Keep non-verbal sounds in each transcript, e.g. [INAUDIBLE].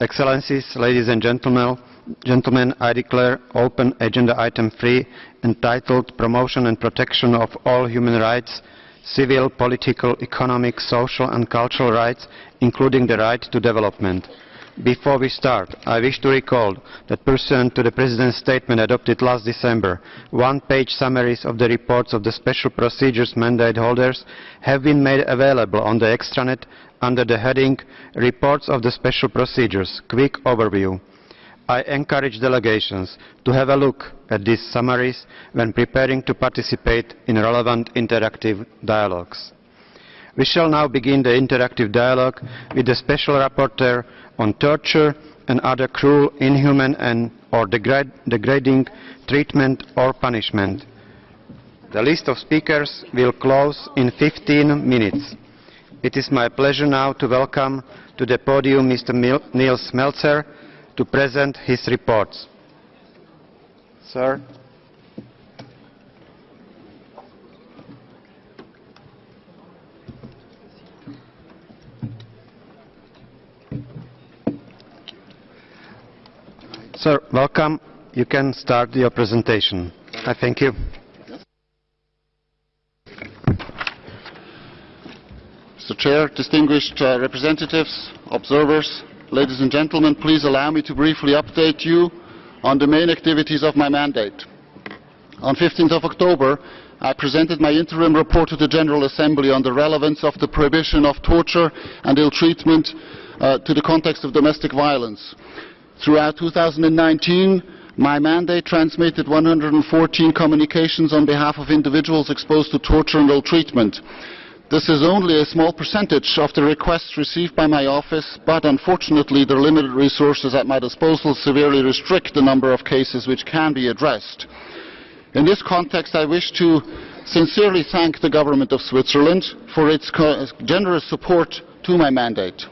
Excellencies, ladies and gentlemen, gentlemen, I declare open agenda item 3 entitled Promotion and Protection of All Human Rights, Civil, Political, Economic, Social and Cultural Rights, including the right to development. Before we start, I wish to recall that pursuant to the President's statement adopted last December, one-page summaries of the reports of the special procedures mandate holders have been made available on the extranet under the heading Reports of the Special Procedures, Quick Overview. I encourage delegations to have a look at these summaries when preparing to participate in relevant interactive dialogues. We shall now begin the interactive dialogue with the Special Rapporteur on torture and other cruel, inhuman and or degrad degrading treatment or punishment. The list of speakers will close in 15 minutes. It is my pleasure now to welcome to the podium Mr. Mil Nils Melzer to present his reports. Sir. Sir, welcome. You can start your presentation. I thank you. Mr. Chair, distinguished uh, representatives, observers, ladies and gentlemen, please allow me to briefly update you on the main activities of my mandate. On 15th of October, I presented my interim report to the General Assembly on the relevance of the prohibition of torture and ill treatment uh, to the context of domestic violence. Throughout 2019, my mandate transmitted 114 communications on behalf of individuals exposed to torture and ill treatment. This is only a small percentage of the requests received by my office, but unfortunately the limited resources at my disposal severely restrict the number of cases which can be addressed. In this context, I wish to sincerely thank the Government of Switzerland for its generous support to my mandate.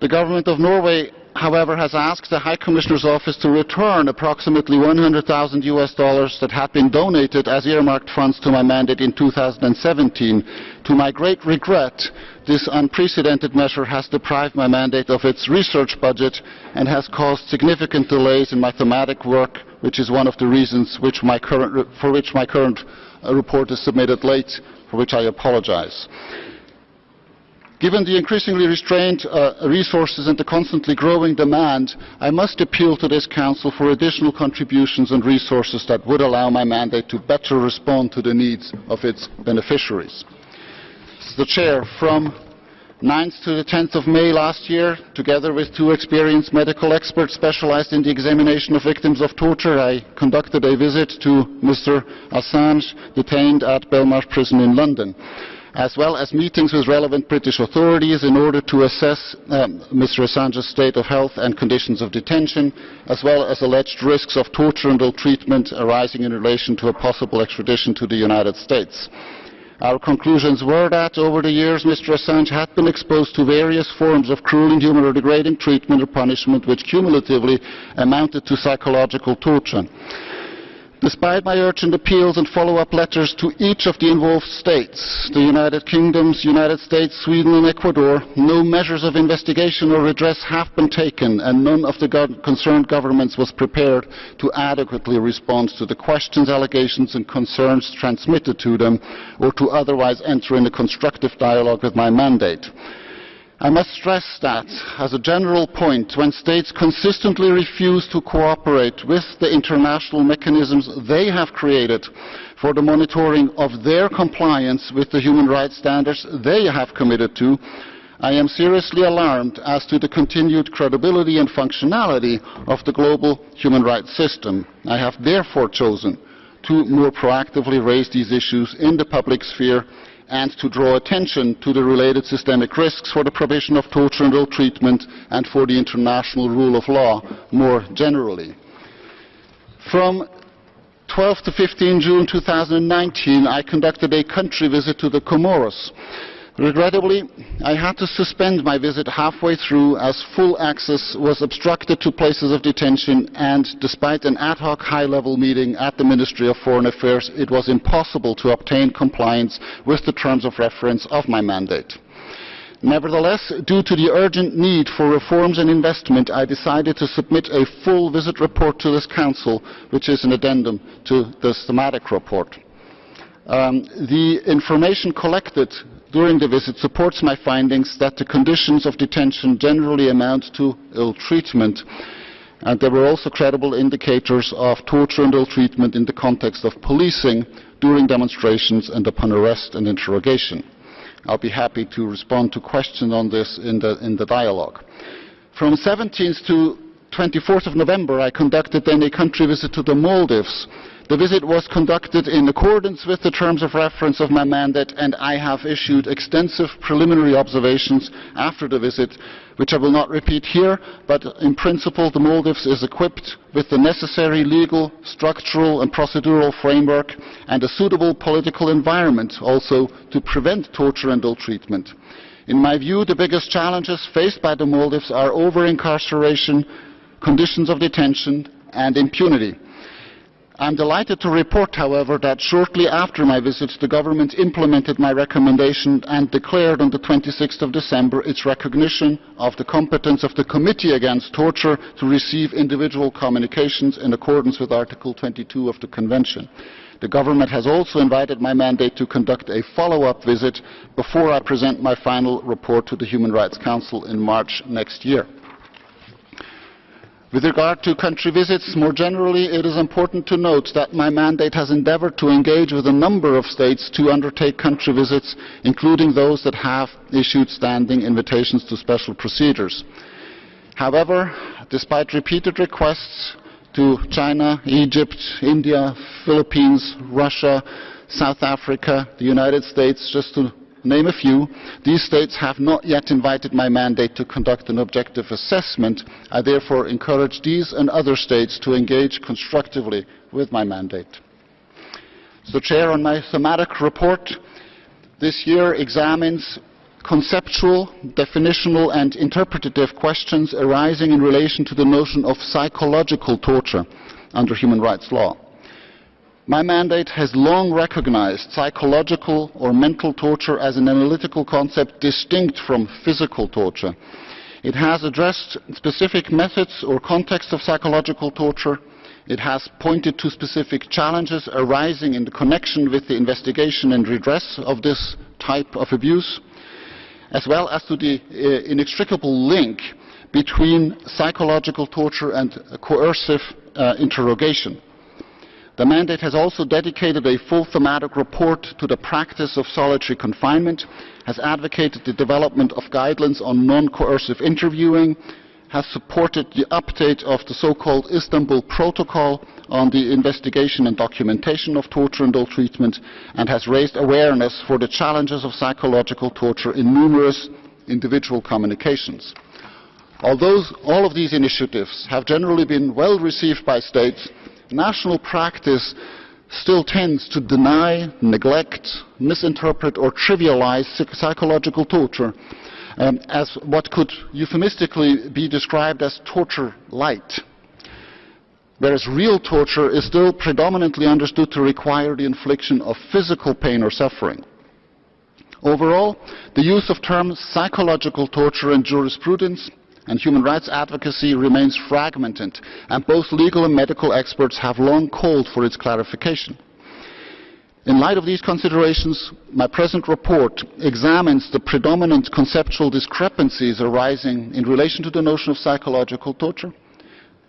The Government of Norway however, has asked the High Commissioner's Office to return approximately 100,000 US dollars that had been donated as earmarked funds to my mandate in 2017. To my great regret, this unprecedented measure has deprived my mandate of its research budget and has caused significant delays in my thematic work, which is one of the reasons which for which my current uh, report is submitted late, for which I apologize. Given the increasingly restrained uh, resources and the constantly growing demand, I must appeal to this Council for additional contributions and resources that would allow my mandate to better respond to the needs of its beneficiaries. The Chair, from 9th to the 10th of May last year, together with two experienced medical experts specialized in the examination of victims of torture, I conducted a visit to Mr. Assange, detained at Belmarsh Prison in London as well as meetings with relevant British authorities in order to assess um, Mr. Assange's state of health and conditions of detention, as well as alleged risks of torture and ill treatment arising in relation to a possible extradition to the United States. Our conclusions were that over the years Mr. Assange had been exposed to various forms of cruel, inhuman or degrading treatment or punishment which cumulatively amounted to psychological torture. Despite my urgent appeals and follow-up letters to each of the involved states, the United Kingdom, United States, Sweden and Ecuador, no measures of investigation or redress have been taken and none of the go concerned governments was prepared to adequately respond to the questions, allegations and concerns transmitted to them or to otherwise enter in a constructive dialogue with my mandate. I must stress that, as a general point, when states consistently refuse to cooperate with the international mechanisms they have created for the monitoring of their compliance with the human rights standards they have committed to, I am seriously alarmed as to the continued credibility and functionality of the global human rights system. I have therefore chosen to more proactively raise these issues in the public sphere and to draw attention to the related systemic risks for the provision of torture and ill treatment and for the international rule of law more generally. From 12 to 15 June 2019, I conducted a country visit to the Comoros. Regrettably, I had to suspend my visit halfway through as full access was obstructed to places of detention and despite an ad hoc high-level meeting at the Ministry of Foreign Affairs, it was impossible to obtain compliance with the terms of reference of my mandate. Nevertheless, due to the urgent need for reforms and investment, I decided to submit a full visit report to this Council, which is an addendum to this thematic report. Um, the information collected during the visit supports my findings that the conditions of detention generally amount to ill treatment. And there were also credible indicators of torture and ill treatment in the context of policing during demonstrations and upon arrest and interrogation. I'll be happy to respond to questions on this in the, in the dialogue. From 17th to 24th of November, I conducted then a country visit to the Maldives. The visit was conducted in accordance with the terms of reference of my mandate, and I have issued extensive preliminary observations after the visit which I will not repeat here, but in principle the Maldives is equipped with the necessary legal, structural and procedural framework and a suitable political environment also to prevent torture and ill treatment. In my view, the biggest challenges faced by the Maldives are over-incarceration, conditions of detention and impunity. I am delighted to report, however, that shortly after my visit, the government implemented my recommendation and declared on the 26th of December its recognition of the competence of the Committee Against Torture to receive individual communications in accordance with Article 22 of the Convention. The government has also invited my mandate to conduct a follow-up visit before I present my final report to the Human Rights Council in March next year. With regard to country visits, more generally, it is important to note that my mandate has endeavoured to engage with a number of states to undertake country visits, including those that have issued standing invitations to special procedures. However, despite repeated requests to China, Egypt, India, Philippines, Russia, South Africa, the United States, just to name a few, these states have not yet invited my mandate to conduct an objective assessment. I therefore encourage these and other states to engage constructively with my mandate. So, Chair, on my thematic report, this year examines conceptual, definitional and interpretative questions arising in relation to the notion of psychological torture under human rights law. My mandate has long recognized psychological or mental torture as an analytical concept distinct from physical torture. It has addressed specific methods or contexts of psychological torture. It has pointed to specific challenges arising in the connection with the investigation and redress of this type of abuse, as well as to the uh, inextricable link between psychological torture and coercive uh, interrogation. The mandate has also dedicated a full thematic report to the practice of solitary confinement, has advocated the development of guidelines on non-coercive interviewing, has supported the update of the so-called Istanbul Protocol on the investigation and documentation of torture and ill treatment, and has raised awareness for the challenges of psychological torture in numerous individual communications. Although all of these initiatives have generally been well received by states, national practice still tends to deny, neglect, misinterpret or trivialize psychological torture um, as what could euphemistically be described as torture light. Whereas real torture is still predominantly understood to require the infliction of physical pain or suffering. Overall, the use of terms psychological torture in jurisprudence and human rights advocacy remains fragmented, and both legal and medical experts have long called for its clarification. In light of these considerations, my present report examines the predominant conceptual discrepancies arising in relation to the notion of psychological torture.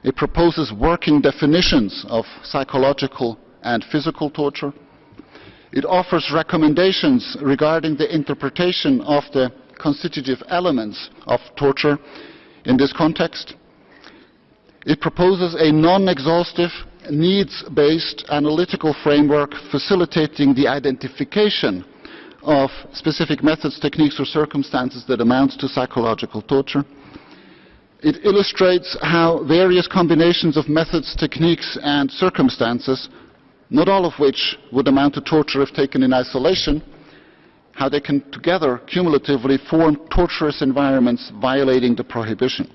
It proposes working definitions of psychological and physical torture. It offers recommendations regarding the interpretation of the constitutive elements of torture in this context. It proposes a non-exhaustive, needs-based analytical framework facilitating the identification of specific methods, techniques or circumstances that amount to psychological torture. It illustrates how various combinations of methods, techniques and circumstances, not all of which would amount to torture if taken in isolation, how they can together cumulatively form torturous environments violating the prohibition.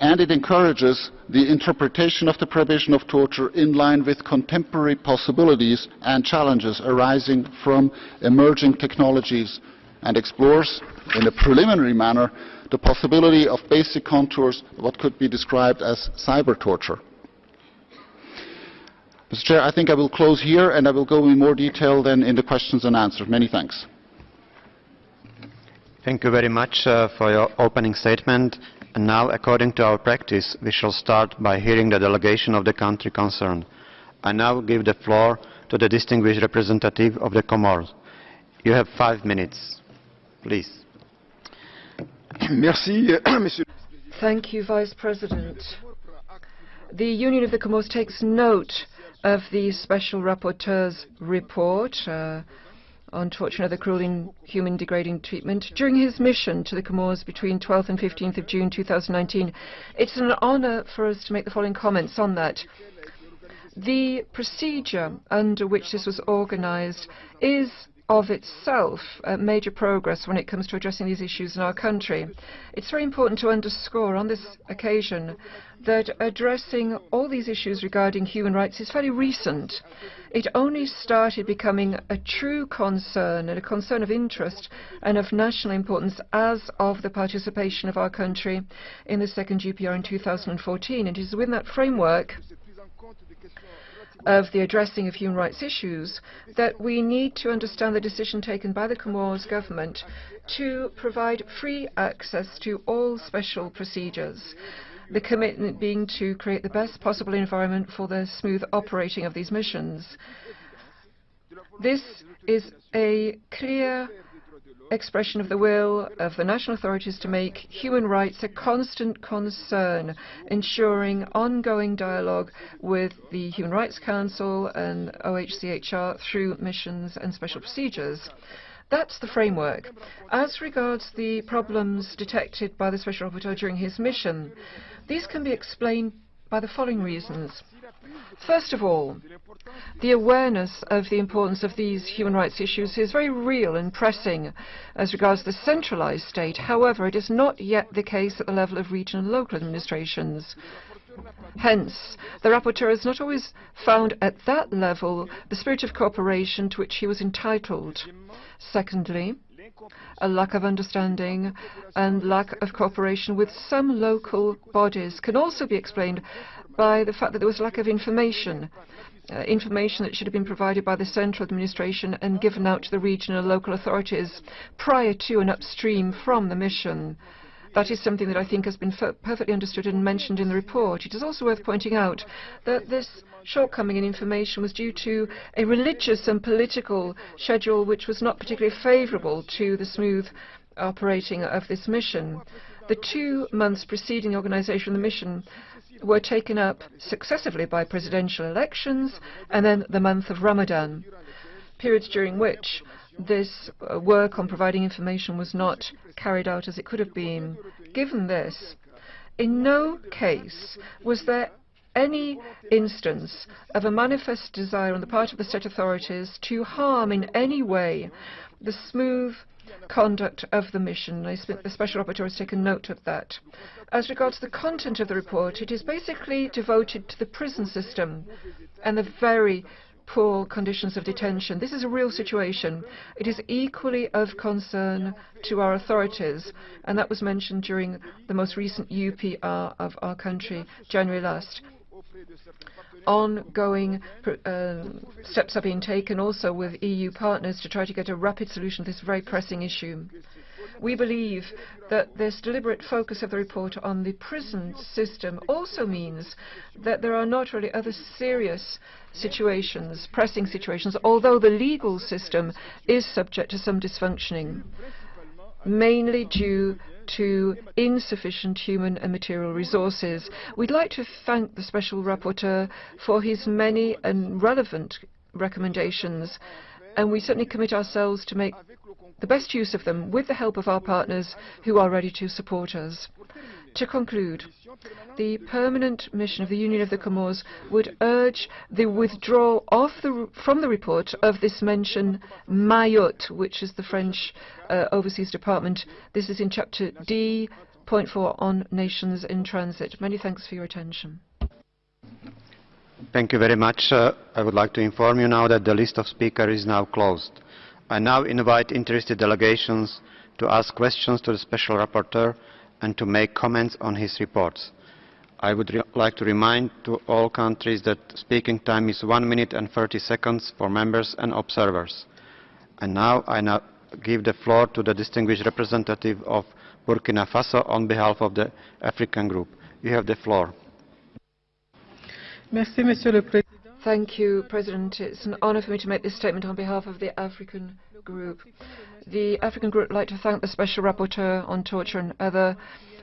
And it encourages the interpretation of the prohibition of torture in line with contemporary possibilities and challenges arising from emerging technologies and explores, in a preliminary manner, the possibility of basic contours of what could be described as cyber torture. Mr. Chair, I think I will close here and I will go in more detail then in the questions and answers. Many thanks. Thank you very much uh, for your opening statement. And now, according to our practice, we shall start by hearing the delegation of the country concerned. I now give the floor to the distinguished representative of the Comoros. You have five minutes. Please. [CLEARS THROAT] Merci, [CLEARS THROAT] Monsieur. Thank you, Vice President. The Union of the Comoros takes note of the Special Rapporteur's report uh, on torture and other cruel, inhuman, degrading treatment during his mission to the Comoros between 12th and 15th of June 2019. It's an honour for us to make the following comments on that. The procedure under which this was organised is of itself uh, major progress when it comes to addressing these issues in our country. It's very important to underscore on this occasion that addressing all these issues regarding human rights is fairly recent. It only started becoming a true concern and a concern of interest and of national importance as of the participation of our country in the second UPR in 2014. It is within that framework of the addressing of human rights issues that we need to understand the decision taken by the Comoros government to provide free access to all special procedures. The commitment being to create the best possible environment for the smooth operating of these missions. This is a clear expression of the will of the national authorities to make human rights a constant concern, ensuring ongoing dialogue with the Human Rights Council and OHCHR through missions and special procedures. That's the framework. As regards the problems detected by the Special Rapporteur during his mission, these can be explained by the following reasons. First of all, the awareness of the importance of these human rights issues is very real and pressing as regards the centralized state. However, it is not yet the case at the level of regional and local administrations. Hence, the rapporteur has not always found at that level the spirit of cooperation to which he was entitled. Secondly, a lack of understanding and lack of cooperation with some local bodies can also be explained by the fact that there was a lack of information, uh, information that should have been provided by the central administration and given out to the regional and local authorities prior to and upstream from the mission. That is something that I think has been perfectly understood and mentioned in the report. It is also worth pointing out that this shortcoming in information was due to a religious and political schedule which was not particularly favourable to the smooth operating of this mission. The two months preceding the organisation of the mission were taken up successively by presidential elections and then the month of Ramadan, periods during which this uh, work on providing information was not carried out as it could have been. Given this, in no case was there any instance of a manifest desire on the part of the state authorities to harm in any way the smooth conduct of the mission. The Special Rapporteur has taken note of that. As regards the content of the report, it is basically devoted to the prison system and the very poor conditions of detention. This is a real situation. It is equally of concern to our authorities, and that was mentioned during the most recent UPR of our country, January last ongoing uh, steps are being taken also with EU partners to try to get a rapid solution to this very pressing issue. We believe that this deliberate focus of the report on the prison system also means that there are not really other serious situations, pressing situations, although the legal system is subject to some dysfunctioning, mainly due to insufficient human and material resources. We'd like to thank the Special Rapporteur for his many and relevant recommendations, and we certainly commit ourselves to make the best use of them with the help of our partners who are ready to support us. To conclude, the permanent mission of the Union of the Comores would urge the withdrawal the, from the report of this mention Mayotte, which is the French uh, Overseas Department. This is in chapter D, point 4 on nations in transit. Many thanks for your attention. Thank you very much. Uh, I would like to inform you now that the list of speakers is now closed. I now invite interested delegations to ask questions to the Special Rapporteur and to make comments on his reports. I would like to remind to all countries that speaking time is 1 minute and 30 seconds for members and observers. And now I now give the floor to the distinguished representative of Burkina Faso on behalf of the African group. You have the floor. Merci, Président. Thank you, President. It's an honor for me to make this statement on behalf of the African Group. The African Group would like to thank the Special Rapporteur on torture and other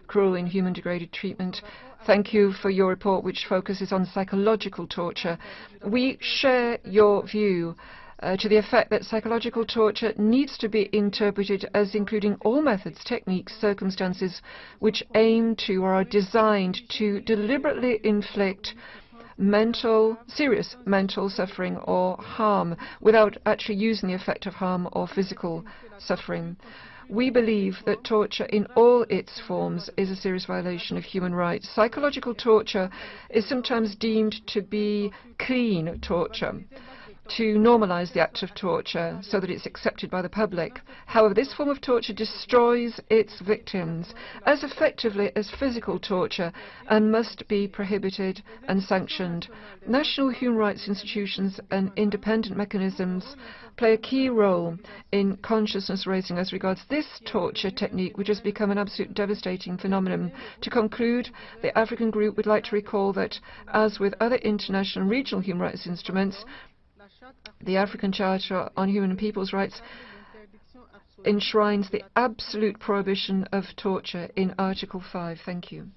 cruel, inhuman, degraded treatment. Thank you for your report, which focuses on psychological torture. We share your view uh, to the effect that psychological torture needs to be interpreted as including all methods, techniques, circumstances which aim to or are designed to deliberately inflict mental, serious mental suffering or harm without actually using the effect of harm or physical suffering. We believe that torture in all its forms is a serious violation of human rights. Psychological torture is sometimes deemed to be clean torture to normalize the act of torture so that it's accepted by the public. However, this form of torture destroys its victims as effectively as physical torture and must be prohibited and sanctioned. National human rights institutions and independent mechanisms play a key role in consciousness raising as regards this torture technique, which has become an absolute devastating phenomenon. To conclude, the African group would like to recall that, as with other international and regional human rights instruments, the African Charter on Human and People's Rights enshrines the absolute prohibition of torture in Article 5. Thank you.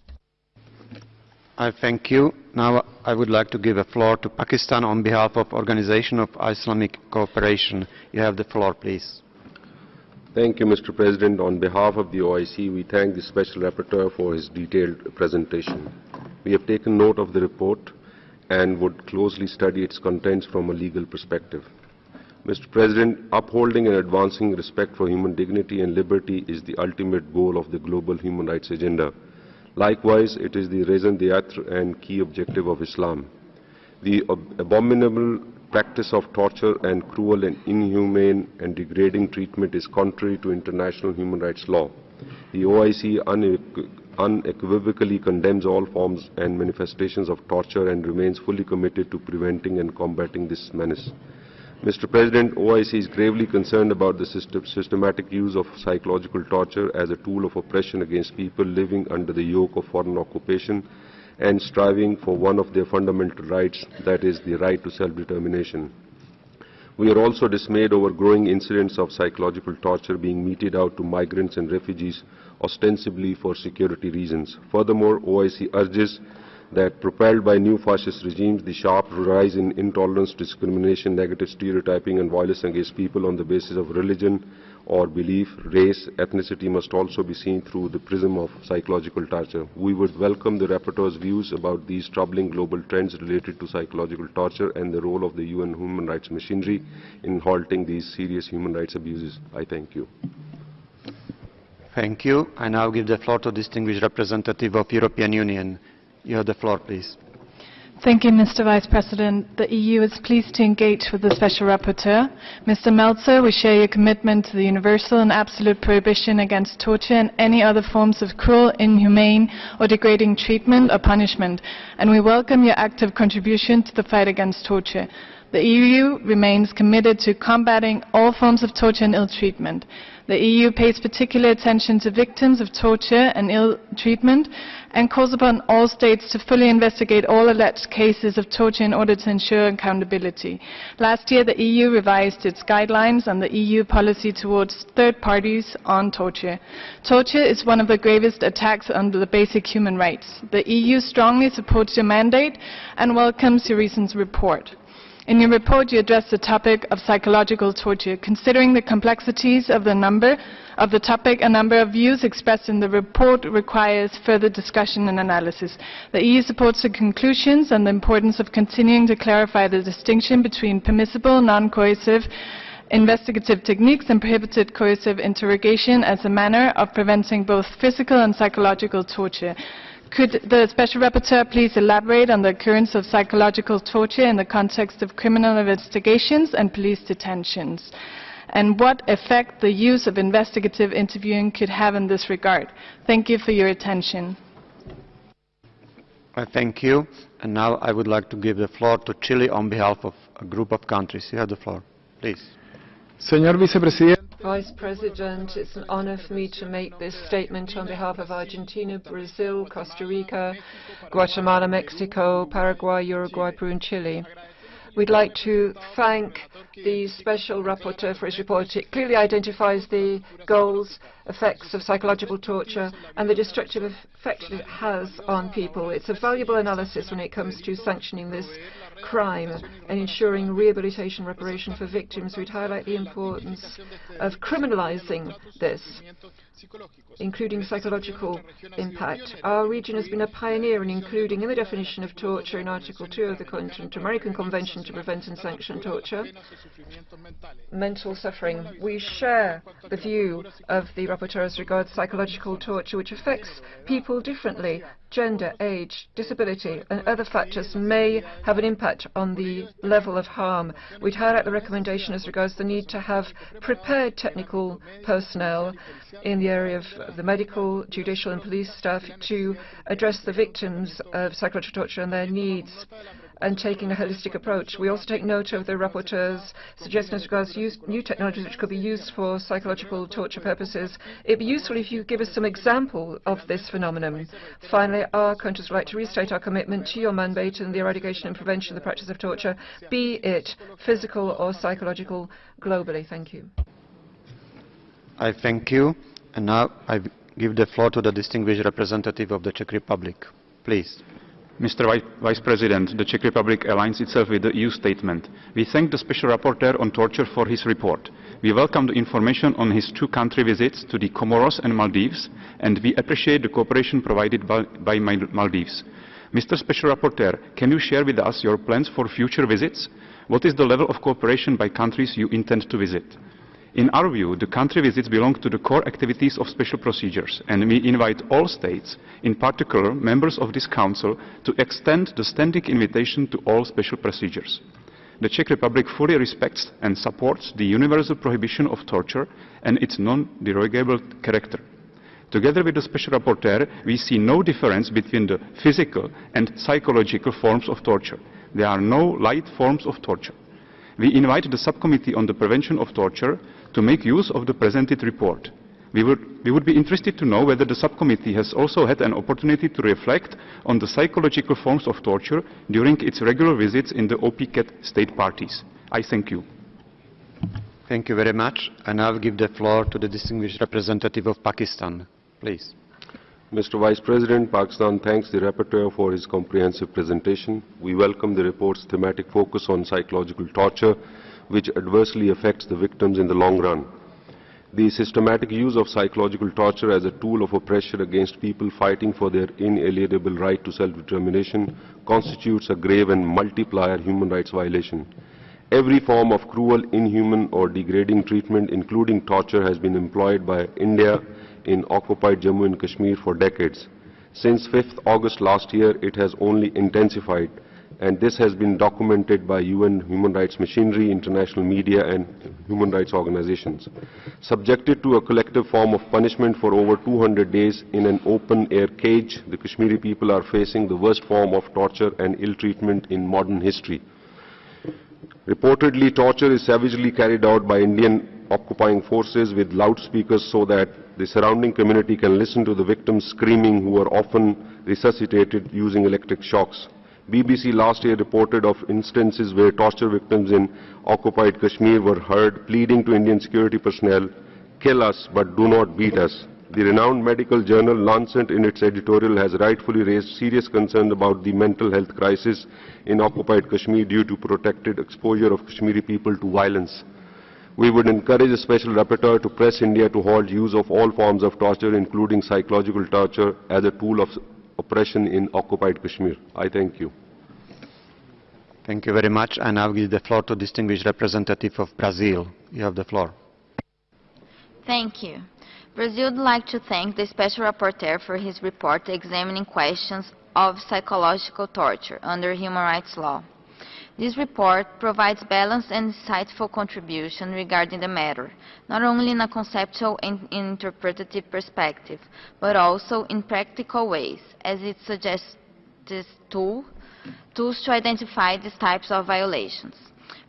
I thank you. Now I would like to give a floor to Pakistan on behalf of Organization of Islamic Cooperation. You have the floor, please. Thank you, Mr. President. On behalf of the OIC, we thank the Special Rapporteur for his detailed presentation. We have taken note of the report and would closely study its contents from a legal perspective. Mr. President, upholding and advancing respect for human dignity and liberty is the ultimate goal of the global human rights agenda. Likewise, it is the raison d'etre and key objective of Islam. The abominable practice of torture and cruel and inhumane and degrading treatment is contrary to international human rights law. The OIC condemns all forms and manifestations of torture and remains fully committed to preventing and combating this menace. Mr. President, OIC is gravely concerned about the system, systematic use of psychological torture as a tool of oppression against people living under the yoke of foreign occupation and striving for one of their fundamental rights, that is, the right to self-determination. We are also dismayed over growing incidents of psychological torture being meted out to migrants and refugees ostensibly for security reasons. Furthermore, OIC urges that propelled by new fascist regimes, the sharp rise in intolerance, discrimination, negative stereotyping and violence against people on the basis of religion or belief, race, ethnicity must also be seen through the prism of psychological torture. We would welcome the rapporteur's views about these troubling global trends related to psychological torture and the role of the UN human rights machinery in halting these serious human rights abuses. I thank you. Thank you. I now give the floor to the distinguished representative of European Union. You have the floor, please. Thank you, Mr. Vice President. The EU is pleased to engage with the Special Rapporteur. Mr. Melzer, we share your commitment to the universal and absolute prohibition against torture and any other forms of cruel, inhumane or degrading treatment or punishment, and we welcome your active contribution to the fight against torture. The EU remains committed to combating all forms of torture and ill treatment. The EU pays particular attention to victims of torture and ill treatment and calls upon all states to fully investigate all alleged cases of torture in order to ensure accountability. Last year, the EU revised its guidelines on the EU policy towards third parties on torture. Torture is one of the gravest attacks on the basic human rights. The EU strongly supports your mandate and welcomes your recent report. In your report, you address the topic of psychological torture. Considering the complexities of the number of the topic, a number of views expressed in the report requires further discussion and analysis. The EU supports the conclusions and the importance of continuing to clarify the distinction between permissible, non-coercive, investigative techniques and prohibited coercive interrogation as a manner of preventing both physical and psychological torture. Could the Special Rapporteur please elaborate on the occurrence of psychological torture in the context of criminal investigations and police detentions? and what effect the use of investigative interviewing could have in this regard. Thank you for your attention. I thank you. And now I would like to give the floor to Chile on behalf of a group of countries. You have the floor. Please. Señor vicepresidente, Vice President, it's an honor for me to make this statement on behalf of Argentina, Brazil, Costa Rica, Guatemala, Mexico, Paraguay, Uruguay, Peru, and Chile. We'd like to thank the Special Rapporteur for his report. It clearly identifies the goals, effects of psychological torture, and the destructive effect it has on people. It's a valuable analysis when it comes to sanctioning this crime and ensuring rehabilitation reparation for victims. We'd highlight the importance of criminalizing this, including psychological impact. Our region has been a pioneer in including in the definition of torture in Article 2 of the American Convention to Prevent and Sanction Torture, mental suffering. We share the view of the rapporteur as regards psychological torture, which affects people differently. Gender, age, disability, and other factors may have an impact on the level of harm. We'd highlight the recommendation as regards the need to have prepared technical personnel in the area of the medical, judicial, and police staff to address the victims of psychological torture and their needs and taking a holistic approach. We also take note of the rapporteur's suggestions regards use, new technologies which could be used for psychological torture purposes. It would be useful if you give us some example of this phenomenon. Finally, our countries would like to restate our commitment to your mandate in the eradication and prevention of the practice of torture, be it physical or psychological, globally. Thank you. I thank you. And now I give the floor to the distinguished representative of the Czech Republic. Please. Mr. Vice President, the Czech Republic aligns itself with the EU statement. We thank the Special Rapporteur on Torture for his report. We welcome the information on his two country visits to the Comoros and Maldives, and we appreciate the cooperation provided by, by Maldives. Mr. Special Rapporteur, can you share with us your plans for future visits? What is the level of cooperation by countries you intend to visit? In our view, the country visits belong to the core activities of special procedures, and we invite all states, in particular members of this Council, to extend the standing invitation to all special procedures. The Czech Republic fully respects and supports the universal prohibition of torture and its non-derogable character. Together with the Special Rapporteur, we see no difference between the physical and psychological forms of torture. There are no light forms of torture. We invite the Subcommittee on the Prevention of Torture to make use of the presented report. We would, we would be interested to know whether the subcommittee has also had an opportunity to reflect on the psychological forms of torture during its regular visits in the OPCAT state parties. I thank you. Thank you very much. And I'll give the floor to the distinguished representative of Pakistan. Please. Mr. Vice President, Pakistan thanks the rapporteur for his comprehensive presentation. We welcome the report's thematic focus on psychological torture, which adversely affects the victims in the long run. The systematic use of psychological torture as a tool of oppression against people fighting for their inalienable right to self-determination constitutes a grave and multiplier human rights violation. Every form of cruel, inhuman or degrading treatment, including torture, has been employed by India in occupied Jammu and Kashmir for decades. Since 5th August last year, it has only intensified and this has been documented by UN human rights machinery, international media and human rights organizations. Subjected to a collective form of punishment for over 200 days in an open-air cage, the Kashmiri people are facing the worst form of torture and ill treatment in modern history. Reportedly, torture is savagely carried out by Indian occupying forces with loudspeakers so that the surrounding community can listen to the victims screaming who are often resuscitated using electric shocks. BBC last year reported of instances where torture victims in occupied Kashmir were heard pleading to Indian security personnel, kill us but do not beat us. The renowned medical journal Lancet in its editorial has rightfully raised serious concern about the mental health crisis in occupied Kashmir due to protected exposure of Kashmiri people to violence. We would encourage the Special Rapporteur to press India to halt use of all forms of torture, including psychological torture, as a tool of oppression in occupied Kashmir. I thank you. Thank you very much. And I now give the floor to distinguished representative of Brazil. You have the floor. Thank you. Brazil would like to thank the Special Rapporteur for his report examining questions of psychological torture under human rights law. This report provides balanced and insightful contribution regarding the matter, not only in a conceptual and interpretative perspective, but also in practical ways, as it suggests tool, tools to identify these types of violations.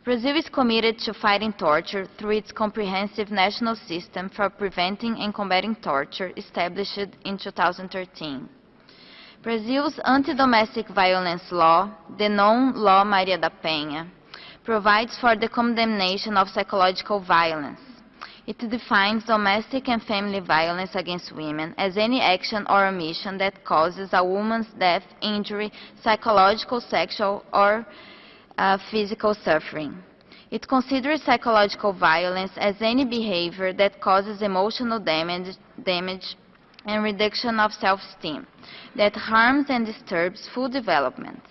Brazil is committed to fighting torture through its comprehensive national system for preventing and combating torture established in 2013. Brazil's anti-domestic violence law, the known Law Maria da Penha, provides for the condemnation of psychological violence. It defines domestic and family violence against women as any action or omission that causes a woman's death, injury, psychological, sexual, or uh, physical suffering. It considers psychological violence as any behavior that causes emotional damage, damage and reduction of self-esteem, that harms and disturbs full development,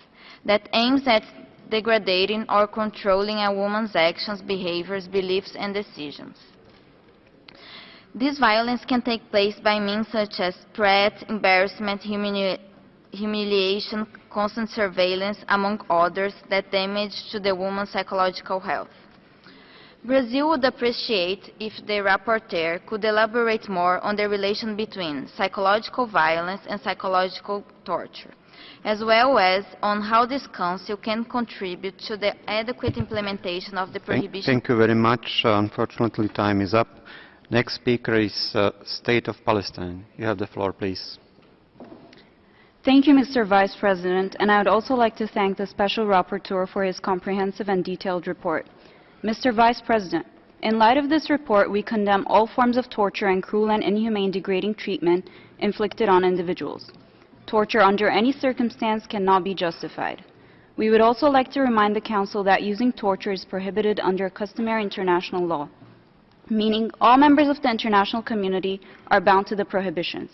that aims at degrading or controlling a woman's actions, behaviors, beliefs, and decisions. This violence can take place by means such as threat, embarrassment, humili humiliation, constant surveillance, among others, that damage to the woman's psychological health. Brazil would appreciate if the rapporteur could elaborate more on the relation between psychological violence and psychological torture, as well as on how this Council can contribute to the adequate implementation of the prohibition. Thank, thank you very much. Uh, unfortunately, time is up. Next speaker is uh, State of Palestine. You have the floor, please. Thank you, Mr. Vice President, and I would also like to thank the Special Rapporteur for his comprehensive and detailed report. Mr. Vice President, in light of this report, we condemn all forms of torture and cruel and inhumane degrading treatment inflicted on individuals. Torture under any circumstance cannot be justified. We would also like to remind the Council that using torture is prohibited under customary international law meaning all members of the international community are bound to the prohibitions.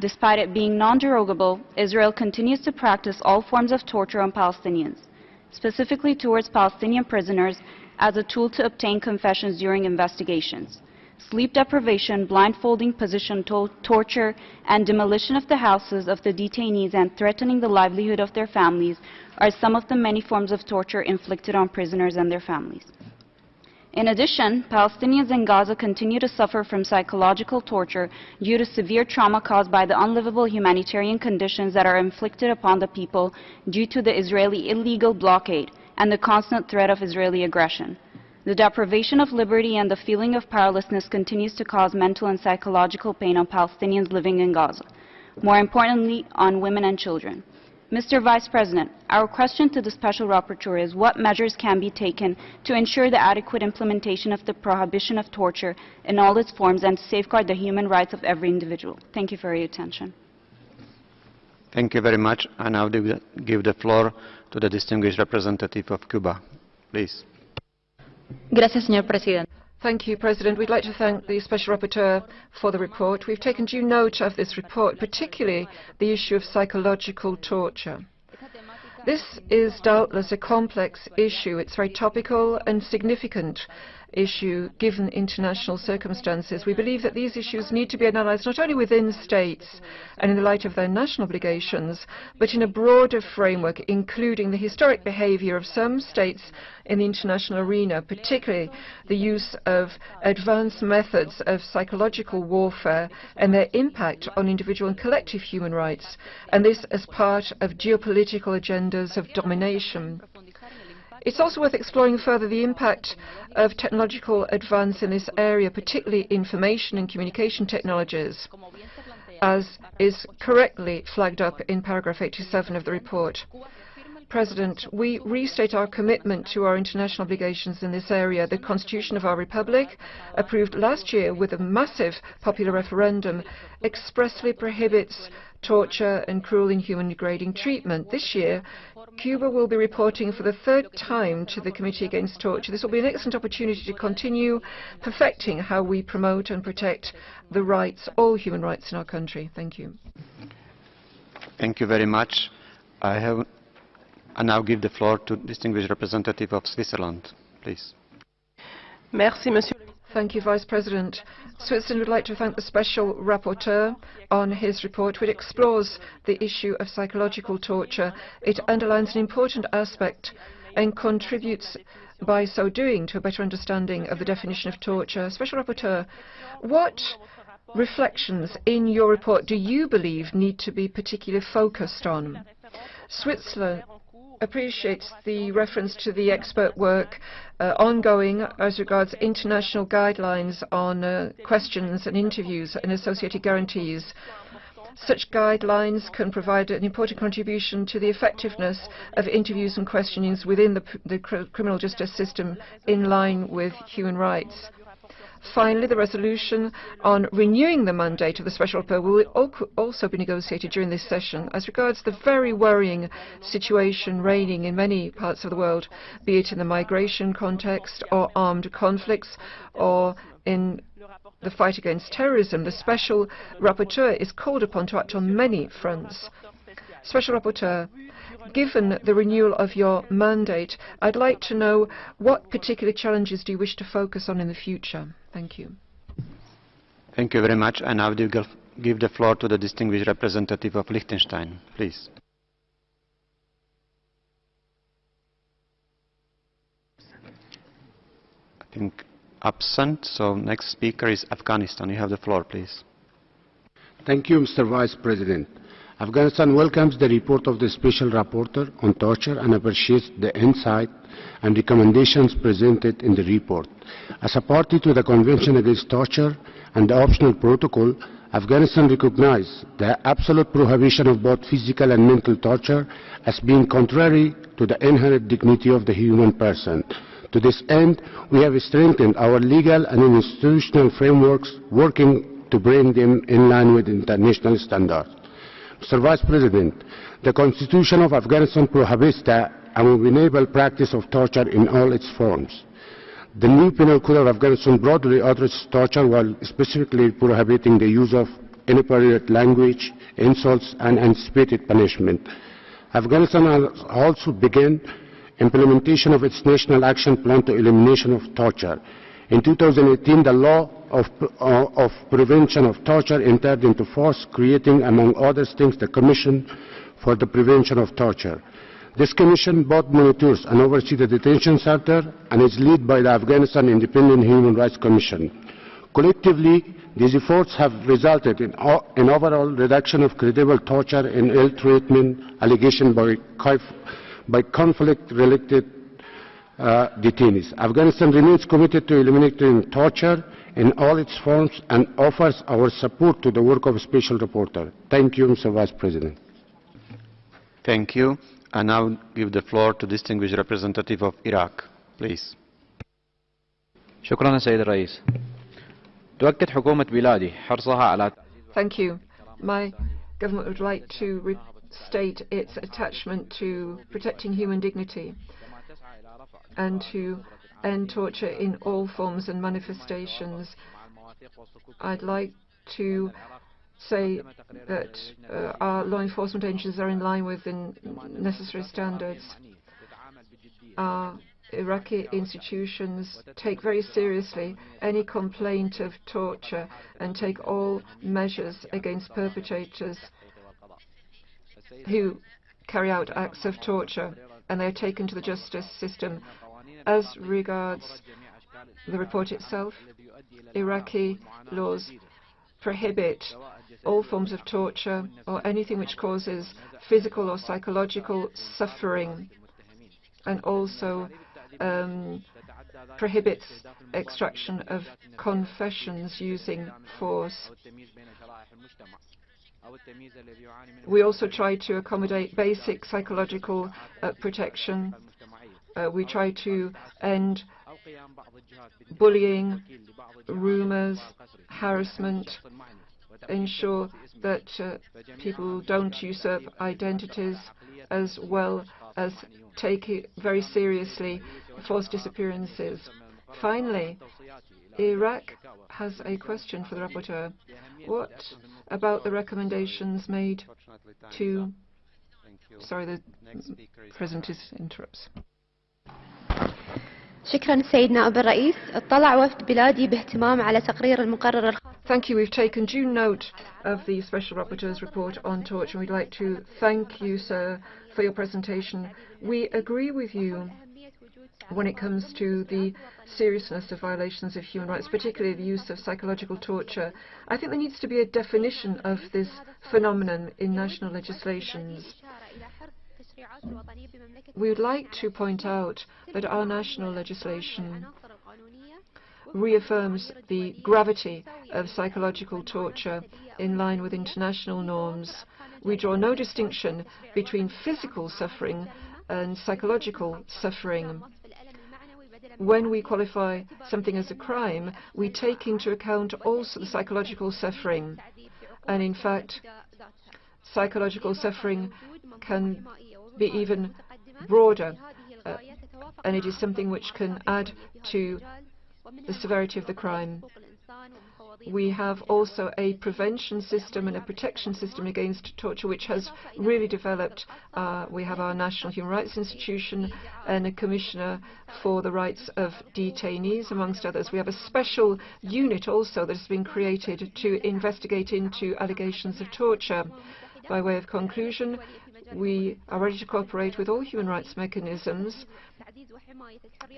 Despite it being non-derogable, Israel continues to practice all forms of torture on Palestinians, specifically towards Palestinian prisoners as a tool to obtain confessions during investigations. Sleep deprivation, blindfolding, position to torture, and demolition of the houses of the detainees and threatening the livelihood of their families are some of the many forms of torture inflicted on prisoners and their families. In addition, Palestinians in Gaza continue to suffer from psychological torture due to severe trauma caused by the unlivable humanitarian conditions that are inflicted upon the people due to the Israeli illegal blockade and the constant threat of Israeli aggression. The deprivation of liberty and the feeling of powerlessness continues to cause mental and psychological pain on Palestinians living in Gaza, more importantly on women and children. Mr. Vice President, our question to the Special Rapporteur is what measures can be taken to ensure the adequate implementation of the prohibition of torture in all its forms and to safeguard the human rights of every individual. Thank you for your attention. Thank you very much. I now give the floor to the distinguished representative of Cuba. Please. Gracias, señor presidente. Thank you, President. We'd like to thank the Special Rapporteur for the report. We've taken due note of this report, particularly the issue of psychological torture. This is doubtless a complex issue. It's very topical and significant issue given international circumstances. We believe that these issues need to be analysed not only within states and in the light of their national obligations, but in a broader framework, including the historic behaviour of some states in the international arena, particularly the use of advanced methods of psychological warfare and their impact on individual and collective human rights, and this as part of geopolitical agendas of domination. It's also worth exploring further the impact of technological advance in this area, particularly information and communication technologies, as is correctly flagged up in paragraph 87 of the report. President, we restate our commitment to our international obligations in this area. The Constitution of our Republic, approved last year with a massive popular referendum, expressly prohibits torture and cruel, inhuman, degrading treatment. This year, Cuba will be reporting for the third time to the Committee Against Torture. This will be an excellent opportunity to continue perfecting how we promote and protect the rights, all human rights in our country. Thank you. Thank you very much. I have I now give the floor to distinguished representative of Switzerland, please. Merci, Monsieur. Thank you, Vice President. Switzerland would like to thank the Special Rapporteur on his report, which explores the issue of psychological torture. It underlines an important aspect and contributes by so doing to a better understanding of the definition of torture. Special Rapporteur, what reflections in your report do you believe need to be particularly focused on? Switzerland appreciates the reference to the expert work uh, ongoing as regards international guidelines on uh, questions and interviews and associated guarantees. Such guidelines can provide an important contribution to the effectiveness of interviews and questionings within the, the criminal justice system in line with human rights. Finally, the resolution on renewing the mandate of the Special Rapporteur will also be negotiated during this session. As regards the very worrying situation reigning in many parts of the world, be it in the migration context or armed conflicts or in the fight against terrorism, the Special Rapporteur is called upon to act on many fronts. Special Rapporteur, given the renewal of your mandate, I'd like to know what particular challenges do you wish to focus on in the future? Thank you. Thank you very much. And I now give the floor to the distinguished representative of Liechtenstein. Please. I think absent. So next speaker is Afghanistan. You have the floor, please. Thank you, Mr. Vice President. Afghanistan welcomes the report of the Special Rapporteur on torture and appreciates the insight and recommendations presented in the report. As a party to the Convention Against Torture and the optional protocol, Afghanistan recognizes the absolute prohibition of both physical and mental torture as being contrary to the inherent dignity of the human person. To this end, we have strengthened our legal and institutional frameworks, working to bring them in line with international standards. Mr. Vice President, the Constitution of Afghanistan prohibits the abominable practice of torture in all its forms. The new penal code of Afghanistan broadly addresses torture while specifically prohibiting the use of inappropriate language, insults, and anticipated punishment. Afghanistan has also begun implementation of its National Action Plan to Elimination of Torture. In 2018, the law of, uh, of, prevention of torture entered into force, creating, among other things, the Commission for the Prevention of Torture. This commission both monitors and oversees the detention center and is led by the Afghanistan Independent Human Rights Commission. Collectively, these efforts have resulted in an overall reduction of credible torture and ill treatment allegations by by conflict-related uh, detainees. Afghanistan remains committed to eliminating torture in all its forms and offers our support to the work of a special reporter. Thank you, Mr. Vice President. Thank you. I now give the floor to distinguished representative of Iraq. Please. شكرا سيد الرئيس. تؤكد حكومة بلادي حرصها على Thank you. My government would like to state its attachment to protecting human dignity and to end torture in all forms and manifestations. I'd like to say that uh, our law enforcement agencies are in line with the necessary standards. Our Iraqi institutions take very seriously any complaint of torture and take all measures against perpetrators who carry out acts of torture and they are taken to the justice system. As regards the report itself, Iraqi laws prohibit all forms of torture or anything which causes physical or psychological suffering and also um, prohibits extraction of confessions using force. We also try to accommodate basic psychological uh, protection. Uh, we try to end bullying, rumors, harassment, ensure that uh, people don't usurp identities, as well as take it very seriously forced disappearances. Finally, Iraq has a question for the rapporteur. What about the recommendations made to... Sorry, the President is interrupts. شكرا سيد نائب الرئيس اطلع وفد بلادي باهتمام على تقرير المقرر Thank you. We've taken due note of the Special Rapporteur's report on torture. We'd like to thank you, sir, for your presentation. We agree with you when it comes to the seriousness of violations of human rights, particularly the use of psychological torture. I think there needs to be a definition of this phenomenon in national legislations. We would like to point out that our national legislation reaffirms the gravity of psychological torture in line with international norms. We draw no distinction between physical suffering and psychological suffering. When we qualify something as a crime, we take into account also the psychological suffering. And in fact, psychological suffering can be even broader, uh, and it is something which can add to the severity of the crime. We have also a prevention system and a protection system against torture which has really developed. Uh, we have our National Human Rights Institution and a Commissioner for the Rights of Detainees, amongst others. We have a special unit also that has been created to investigate into allegations of torture. By way of conclusion, we are ready to cooperate with all human rights mechanisms,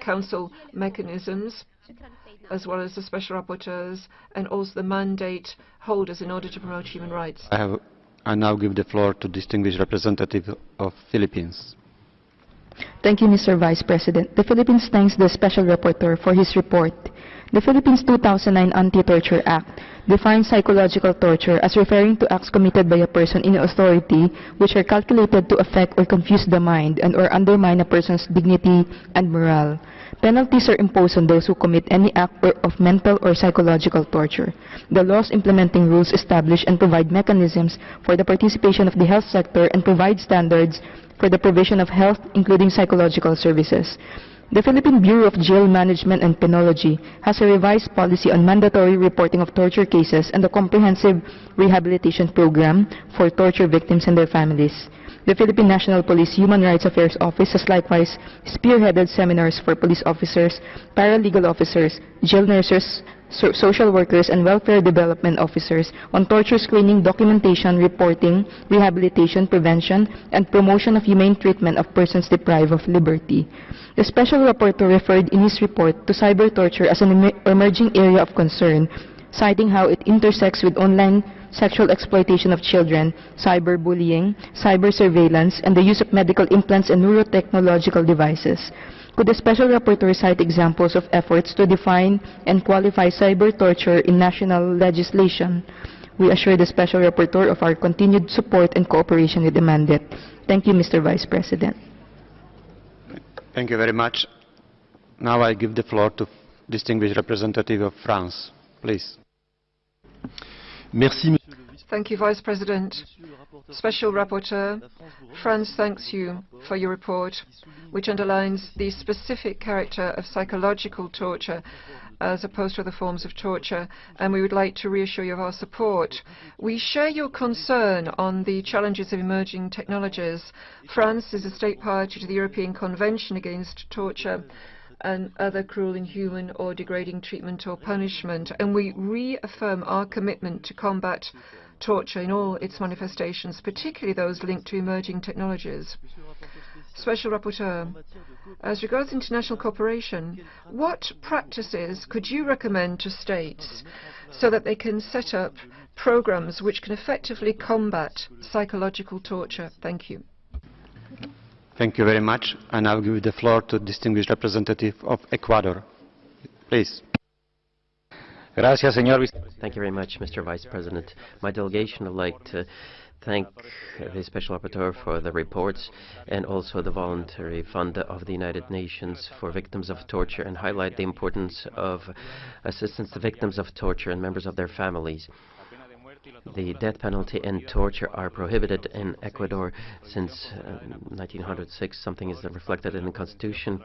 council mechanisms, as well as the special rapporteurs and also the mandate holders in order to promote human rights. I, have, I now give the floor to distinguished representative of Philippines. Thank you, Mr. Vice President. The Philippines thanks the Special Rapporteur for his report. The Philippines 2009 Anti-Torture Act defines psychological torture as referring to acts committed by a person in authority which are calculated to affect or confuse the mind and or undermine a person's dignity and morale. Penalties are imposed on those who commit any act of mental or psychological torture. The laws implementing rules establish and provide mechanisms for the participation of the health sector and provide standards for the provision of health, including psychological services. The Philippine Bureau of Jail Management and Penology has a revised policy on mandatory reporting of torture cases and a comprehensive rehabilitation program for torture victims and their families. The Philippine National Police Human Rights Affairs Office has likewise spearheaded seminars for police officers, paralegal officers, jail nurses, so social workers, and welfare development officers on torture screening, documentation, reporting, rehabilitation, prevention, and promotion of humane treatment of persons deprived of liberty. The Special Rapporteur referred in his report to cyber torture as an em emerging area of concern, citing how it intersects with online sexual exploitation of children, cyberbullying, cyber surveillance, and the use of medical implants and neurotechnological devices. Could the Special Rapporteur cite examples of efforts to define and qualify cyber torture in national legislation? We assure the Special Rapporteur of our continued support and cooperation with the mandate. Thank you, Mr. Vice President. Thank you very much. Now I give the floor to distinguished representative of France. Please. Merci, Thank you, Vice President. Special Rapporteur, France thanks you for your report, which underlines the specific character of psychological torture as opposed to other forms of torture, and we would like to reassure you of our support. We share your concern on the challenges of emerging technologies. France is a state party to the European Convention Against Torture, and other cruel, inhuman, or degrading treatment or punishment. And we reaffirm our commitment to combat torture in all its manifestations, particularly those linked to emerging technologies. Special Rapporteur, as regards international cooperation, what practices could you recommend to states so that they can set up programs which can effectively combat psychological torture? Thank you. Thank you very much. And I'll give the floor to distinguished representative of Ecuador. Please. Gracias, señor. Thank you very much, Mr. Vice President. My delegation would like to thank the Special Rapporteur for the reports and also the Voluntary Fund of the United Nations for Victims of Torture and highlight the importance of assistance to victims of torture and members of their families. The death penalty and torture are prohibited in Ecuador since uh, 1906. Something is reflected in the Constitution.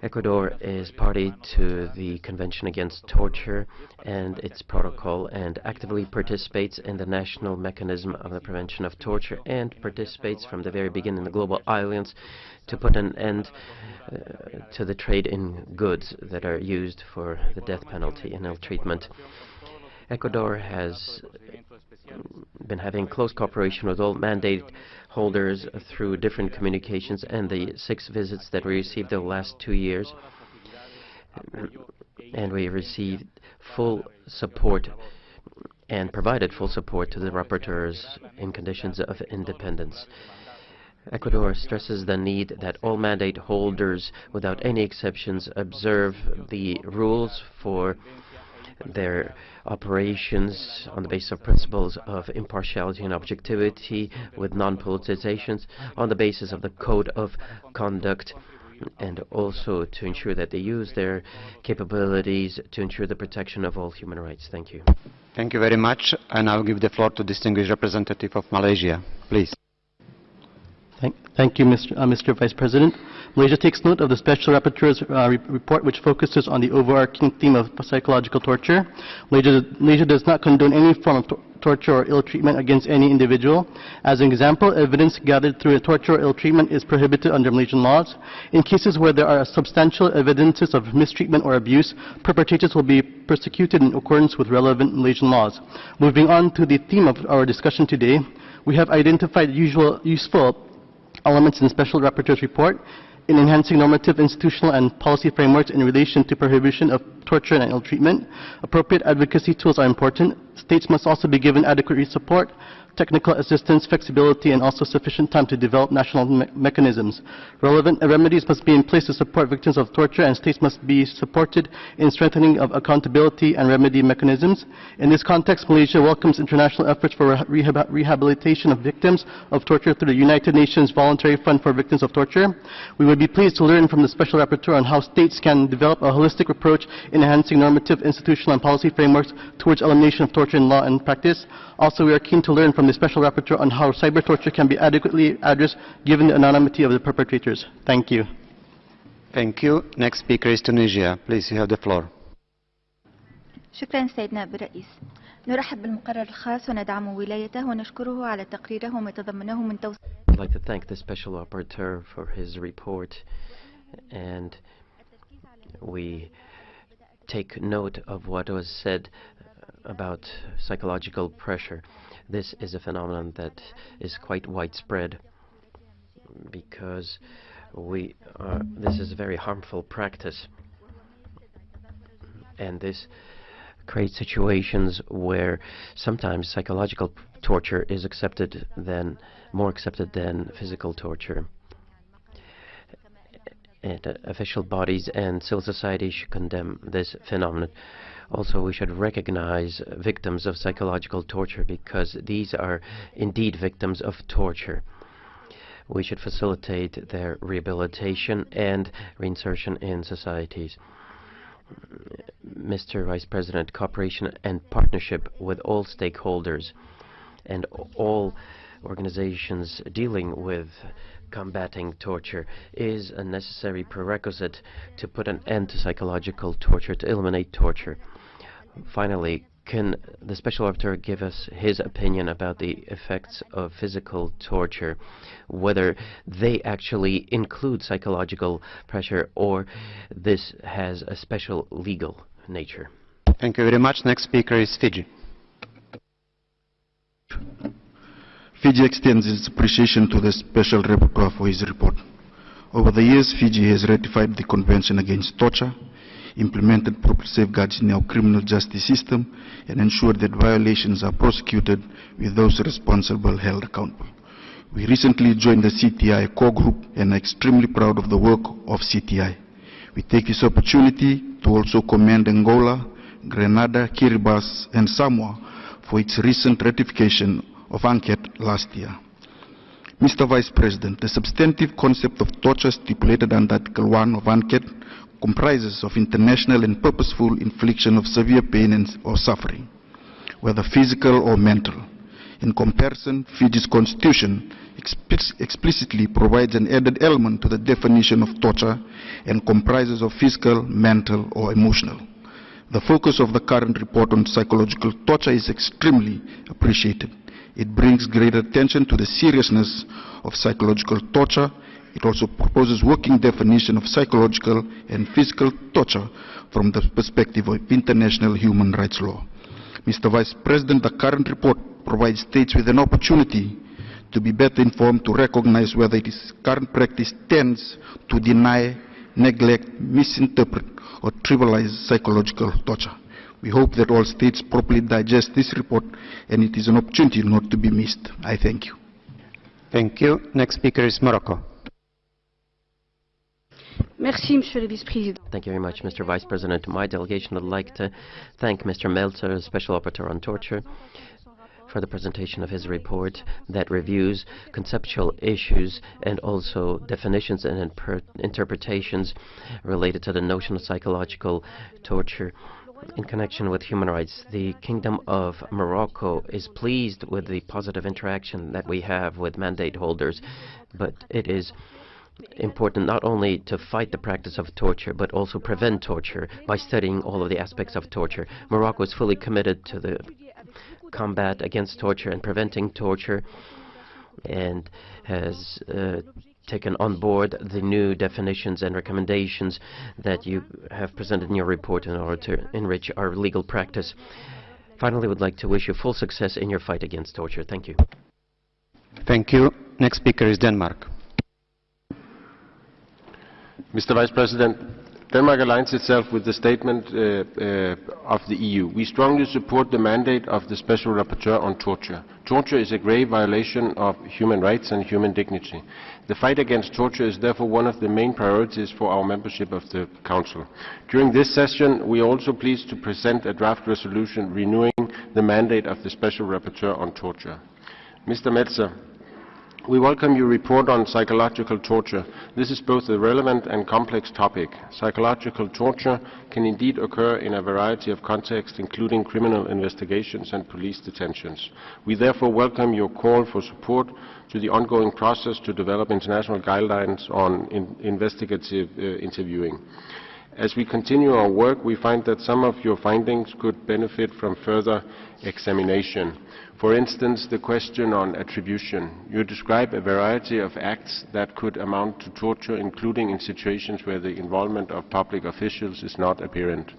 Ecuador is party to the Convention Against Torture and its protocol and actively participates in the national mechanism of the prevention of torture and participates from the very beginning in the Global Alliance to put an end uh, to the trade in goods that are used for the death penalty and ill treatment. Ecuador has been having close cooperation with all mandate holders through different communications and the six visits that we received the last two years. And we received full support and provided full support to the rapporteurs in conditions of independence. Ecuador stresses the need that all mandate holders, without any exceptions, observe the rules for their operations on the basis of principles of impartiality and objectivity with non-politizations, on the basis of the code of conduct and also to ensure that they use their capabilities to ensure the protection of all human rights. Thank you. Thank you very much. And I'll give the floor to distinguished representative of Malaysia. Please. Thank, thank you, Mr. Uh, Mr. Vice President. Malaysia takes note of the Special Rapporteur's uh, re report, which focuses on the overarching theme of psychological torture. Malaysia, Malaysia does not condone any form of torture or ill treatment against any individual. As an example, evidence gathered through torture or ill treatment is prohibited under Malaysian laws. In cases where there are substantial evidences of mistreatment or abuse, perpetrators will be persecuted in accordance with relevant Malaysian laws. Moving on to the theme of our discussion today, we have identified usual, useful elements in the Special Rapporteur's report in enhancing normative, institutional, and policy frameworks in relation to prohibition of torture and ill treatment. Appropriate advocacy tools are important. States must also be given adequate support technical assistance, flexibility, and also sufficient time to develop national me mechanisms. Relevant remedies must be in place to support victims of torture, and states must be supported in strengthening of accountability and remedy mechanisms. In this context, Malaysia welcomes international efforts for rehab rehabilitation of victims of torture through the United Nations Voluntary Fund for Victims of Torture. We would be pleased to learn from the Special Rapporteur on how states can develop a holistic approach in enhancing normative, institutional, and policy frameworks towards elimination of torture in law and practice. Also, we are keen to learn from the Special Rapporteur on how cyber torture can be adequately addressed given the anonymity of the perpetrators. Thank you. Thank you. Next speaker is Tunisia. Please, you have the floor. شكرا سيد نائب الرئيس نرحب بالمقرر الخاص وندعم ولايته ونشكره على تقريره وما تضمنه من توصية I'd like to thank the Special Rapporteur for his report and we take note of what was said about psychological pressure. This is a phenomenon that is quite widespread because we are, this is a very harmful practice and this creates situations where sometimes psychological torture is accepted than more accepted than physical torture. And uh, official bodies and civil society should condemn this phenomenon. Also, we should recognize victims of psychological torture because these are indeed victims of torture. We should facilitate their rehabilitation and reinsertion in societies. Mr. Vice President, cooperation and partnership with all stakeholders and all organizations dealing with combating torture is a necessary prerequisite to put an end to psychological torture, to eliminate torture. Finally, can the Special Rapporteur give us his opinion about the effects of physical torture, whether they actually include psychological pressure or this has a special legal nature? Thank you very much. Next speaker is Fiji. Fiji extends its appreciation to the Special Rapporteur for his report. Over the years, Fiji has ratified the Convention Against Torture, implemented proper safeguards in our criminal justice system, and ensured that violations are prosecuted with those responsible held accountable. We recently joined the CTI core group and are extremely proud of the work of CTI. We take this opportunity to also commend Angola, Grenada, Kiribati, and Samoa for its recent ratification of UNCAT last year. Mr. Vice President, the substantive concept of torture stipulated under Article 1 of UNCAT comprises of international and purposeful infliction of severe pain and, or suffering, whether physical or mental. In comparison, Fiji's constitution explicitly provides an added element to the definition of torture and comprises of physical, mental, or emotional. The focus of the current report on psychological torture is extremely appreciated. It brings greater attention to the seriousness of psychological torture it also proposes working definition of psychological and physical torture from the perspective of international human rights law. Mr. Vice President, the current report provides states with an opportunity to be better informed to recognize whether its current practice tends to deny, neglect, misinterpret, or trivialize psychological torture. We hope that all states properly digest this report and it is an opportunity not to be missed. I thank you. Thank you. Next speaker is Morocco. Merci, Monsieur le Vice-président. Thank you very much, Mr. Vice President. My delegation would like to thank Mr. Melzer, Special Rapporteur on Torture, for the presentation of his report that reviews conceptual issues and also definitions and interpretations related to the notion of psychological torture in connection with human rights. The Kingdom of Morocco is pleased with the positive interaction that we have with mandate holders, but it is important not only to fight the practice of torture, but also prevent torture by studying all of the aspects of torture. Morocco is fully committed to the combat against torture and preventing torture and has uh, taken on board the new definitions and recommendations that you have presented in your report in order to enrich our legal practice. Finally, I would like to wish you full success in your fight against torture. Thank you. Thank you. Next speaker is Denmark. Mr. Vice President, Denmark aligns itself with the statement uh, uh, of the EU. We strongly support the mandate of the Special Rapporteur on torture. Torture is a grave violation of human rights and human dignity. The fight against torture is therefore one of the main priorities for our membership of the Council. During this session, we are also pleased to present a draft resolution renewing the mandate of the Special Rapporteur on torture. Mr. Melzer, we welcome your report on psychological torture. This is both a relevant and complex topic. Psychological torture can indeed occur in a variety of contexts, including criminal investigations and police detentions. We therefore welcome your call for support to the ongoing process to develop international guidelines on in investigative uh, interviewing. As we continue our work, we find that some of your findings could benefit from further examination. For instance, the question on attribution. You describe a variety of acts that could amount to torture, including in situations where the involvement of public officials is not apparent.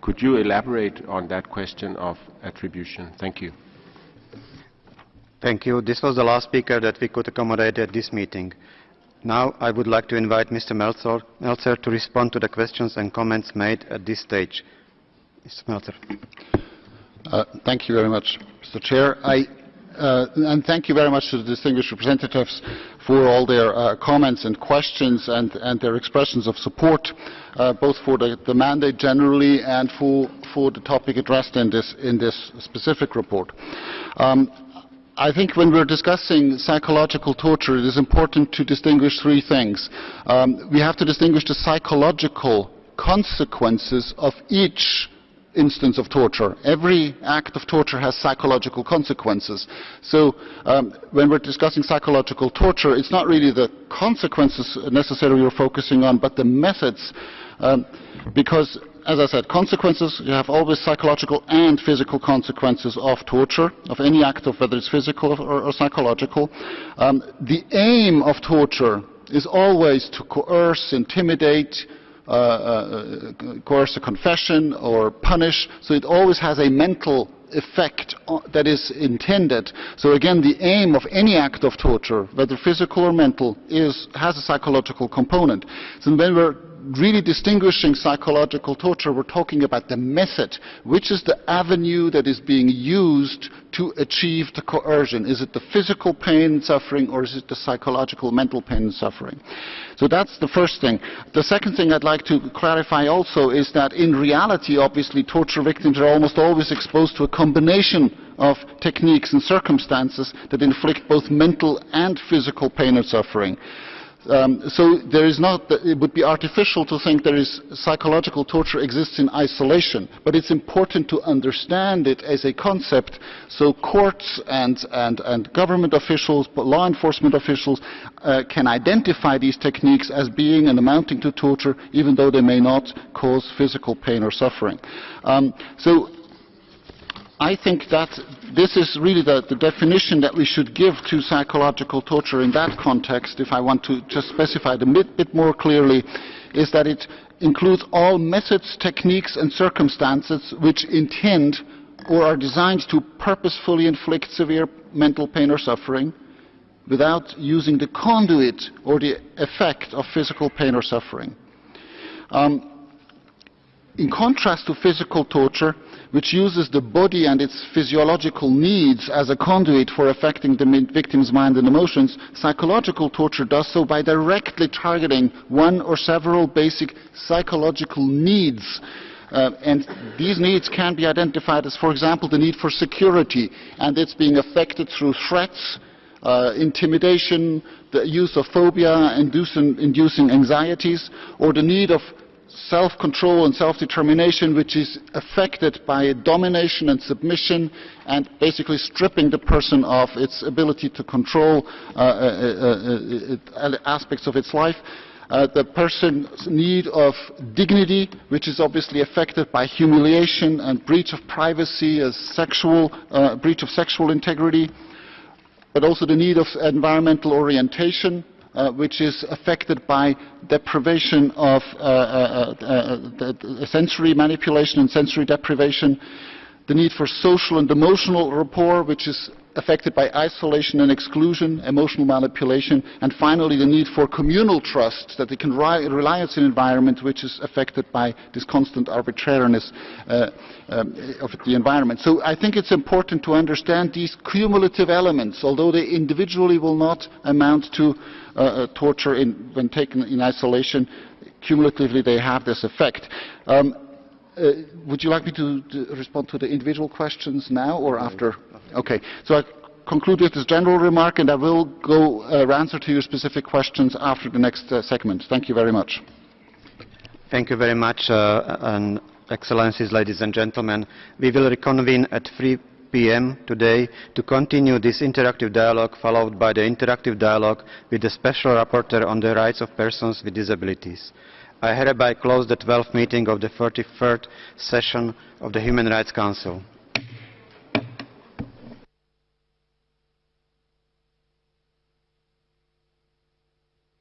Could you elaborate on that question of attribution? Thank you. Thank you. This was the last speaker that we could accommodate at this meeting. Now I would like to invite Mr. Melzer, Melzer to respond to the questions and comments made at this stage. Mr. Melzer. Uh, thank you very much, Mr. Chair. I, uh, and thank you very much to the distinguished representatives for all their uh, comments and questions and, and, their expressions of support, uh, both for the, the, mandate generally and for, for the topic addressed in this, in this specific report. Um, I think when we're discussing psychological torture, it is important to distinguish three things. Um, we have to distinguish the psychological consequences of each instance of torture. Every act of torture has psychological consequences. So um, when we're discussing psychological torture, it's not really the consequences necessarily we're focusing on, but the methods. Um, because, as I said, consequences, you have always psychological and physical consequences of torture, of any act of whether it's physical or, or psychological. Um, the aim of torture is always to coerce, intimidate, Uh, uh, coerce a confession or punish. So it always has a mental effect uh, that is intended. So again, the aim of any act of torture, whether physical or mental, is, has a psychological component. So when we're really distinguishing psychological torture, we're talking about the method. Which is the avenue that is being used to achieve the coercion? Is it the physical pain and suffering or is it the psychological mental pain and suffering? So that's the first thing. The second thing I'd like to clarify also is that in reality, obviously, torture victims are almost always exposed to a combination of techniques and circumstances that inflict both mental and physical pain and suffering. Um, so there is not, it would be artificial to think there is psychological torture exists in isolation, but it's important to understand it as a concept so courts and, and, and government officials, law enforcement officials uh, can identify these techniques as being and amounting to torture even though they may not cause physical pain or suffering. Um, so I think that this is really the, the, definition that we should give to psychological torture in that context, if I want to just specify it a bit, bit more clearly, is that it includes all methods, techniques and circumstances which intend or are designed to purposefully inflict severe mental pain or suffering without using the conduit or the effect of physical pain or suffering. Um, in contrast to physical torture, which uses the body and its physiological needs as a conduit for affecting the victim's mind and emotions, psychological torture does so by directly targeting one or several basic psychological needs. Uh, and these needs can be identified as, for example, the need for security, and it's being affected through threats, uh, intimidation, the use of phobia, inducing, inducing anxieties, or the need of self-control and self-determination which is affected by domination and submission and basically stripping the person of its ability to control uh, uh, uh, uh aspects of its life. Uh, the person's need of dignity, which is obviously affected by humiliation and breach of privacy, as sexual, uh, breach of sexual integrity, but also the need of environmental orientation, uh, which is affected by deprivation of uh, uh, sensory manipulation and sensory deprivation, the need for social and emotional rapport, which is affected by isolation and exclusion, emotional manipulation, and finally the need for communal trust, that they can rely on an environment which is affected by this constant arbitrariness uh, um, of the environment. So I think it's important to understand these cumulative elements, although they individually will not amount to uh, uh torture in, when taken in isolation, cumulatively they have this effect. Um, uh, would you like me to, to, respond to the individual questions now or after? Okay. So I conclude with this general remark, and I will go uh, answer to your specific questions after the next uh, segment. Thank you very much. Thank you very much, uh, and Excellencies, ladies and gentlemen. We will reconvene at 3 p.m. today to continue this interactive dialogue, followed by the interactive dialogue with the Special Rapporteur on the Rights of Persons with Disabilities. I hereby close the 12th meeting of the 43rd session of the Human Rights Council.